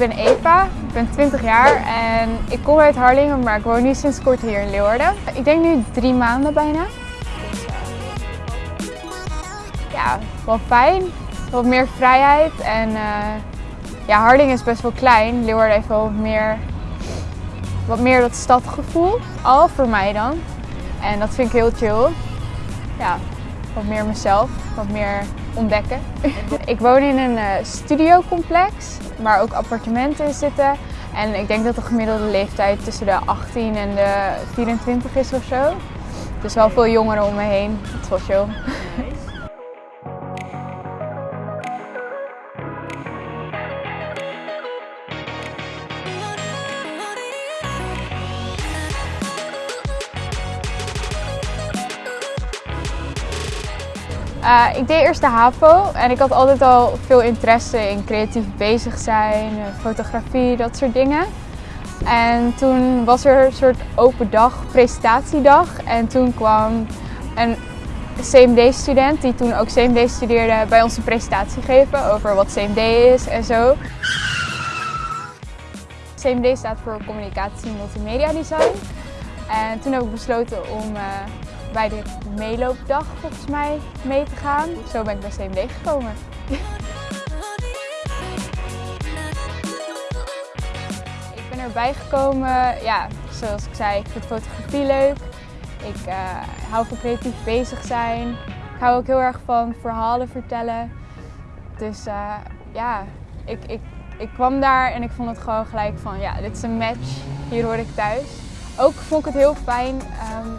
ben Eva, ik ben 20 jaar en ik kom uit Harlingen, maar ik woon nu sinds kort hier in Leeuwarden. Ik denk nu drie maanden bijna. Ja, wel fijn. Wat meer vrijheid en uh, ja, Harlingen is best wel klein. Leeuwarden heeft wel meer, wat meer dat stadgevoel, al voor mij dan. En dat vind ik heel chill. Ja, wat meer mezelf, wat meer ontdekken. ik woon in een uh, studiocomplex waar ook appartementen zitten. En ik denk dat de gemiddelde leeftijd tussen de 18 en de 24 is of zo. Dus wel veel jongeren om me heen. Is wel chill. Uh, ik deed eerst de HAVO en ik had altijd al veel interesse in creatief bezig zijn, eh, fotografie, dat soort dingen. En toen was er een soort open dag, presentatiedag. En toen kwam een CMD-student, die toen ook CMD studeerde, bij ons een presentatie geven over wat CMD is en zo. CMD staat voor Communicatie Multimedia Design. En toen heb ik besloten om uh, bij de meeloopdag volgens mij mee te gaan. Zo ben ik bij CMD gekomen. ik ben erbij gekomen, ja, zoals ik zei, ik vind fotografie leuk. Ik uh, hou van creatief bezig zijn. Ik hou ook heel erg van verhalen vertellen. Dus uh, ja, ik, ik, ik kwam daar en ik vond het gewoon gelijk van, ja, dit is een match. Hier hoor ik thuis. Ook vond ik het heel fijn um,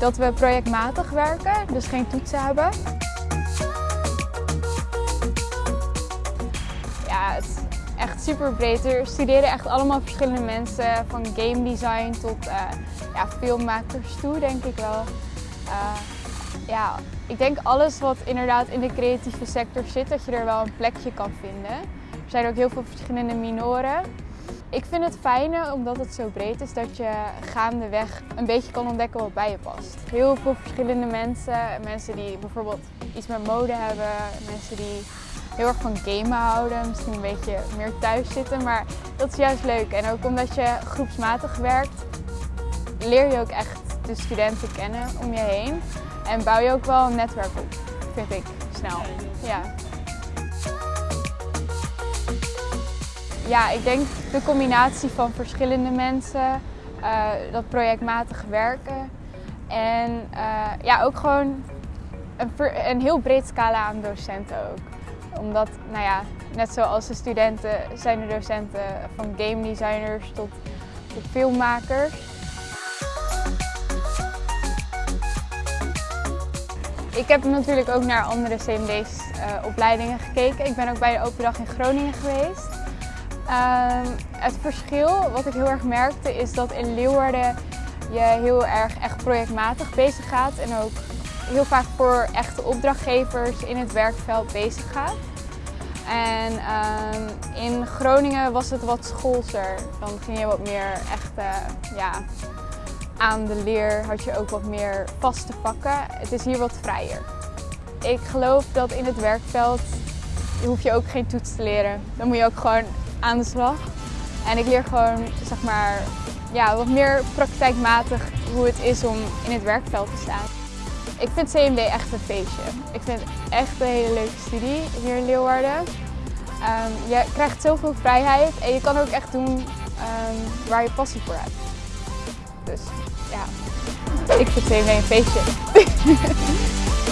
dat we projectmatig werken, dus geen toetsen hebben. Ja, het is echt super breed. Er studeren echt allemaal verschillende mensen, van game design tot uh, ja, filmmakers toe, denk ik wel. Uh, ja, ik denk alles wat inderdaad in de creatieve sector zit, dat je er wel een plekje kan vinden. Er zijn ook heel veel verschillende minoren. Ik vind het fijne, omdat het zo breed is, dat je gaandeweg een beetje kan ontdekken wat bij je past. Heel veel verschillende mensen. Mensen die bijvoorbeeld iets met mode hebben. Mensen die heel erg van gamen houden. Misschien een beetje meer thuis zitten. Maar dat is juist leuk. En ook omdat je groepsmatig werkt, leer je ook echt de studenten kennen om je heen. En bouw je ook wel een netwerk op, vind ik, snel. Ja. Ja, ik denk de combinatie van verschillende mensen, uh, dat projectmatig werken en uh, ja, ook gewoon een, een, heel breed scala aan docenten ook. Omdat, nou ja, net zoals de studenten zijn de docenten van game designers tot, tot filmmakers. Ik heb natuurlijk ook naar andere CMD's uh, opleidingen gekeken. Ik ben ook bij de Open Dag in Groningen geweest. Uh, het verschil wat ik heel erg merkte is dat in Leeuwarden je heel erg echt projectmatig bezig gaat en ook heel vaak voor echte opdrachtgevers in het werkveld bezig gaat. En uh, in Groningen was het wat schoolser. Dan ging je wat meer echt uh, ja, aan de leer, had je ook wat meer vaste pakken. Het is hier wat vrijer. Ik geloof dat in het werkveld hoef je ook geen toets te leren. Dan moet je ook gewoon aan de slag. En ik leer gewoon zeg maar, ja, wat meer praktijkmatig hoe het is om in het werkveld te staan. Ik vind CMD echt een feestje. Ik vind het echt een hele leuke studie hier in Leeuwarden. Um, je krijgt zoveel vrijheid en je kan ook echt doen um, waar je passie voor hebt. Dus ja, ik vind CMD een feestje.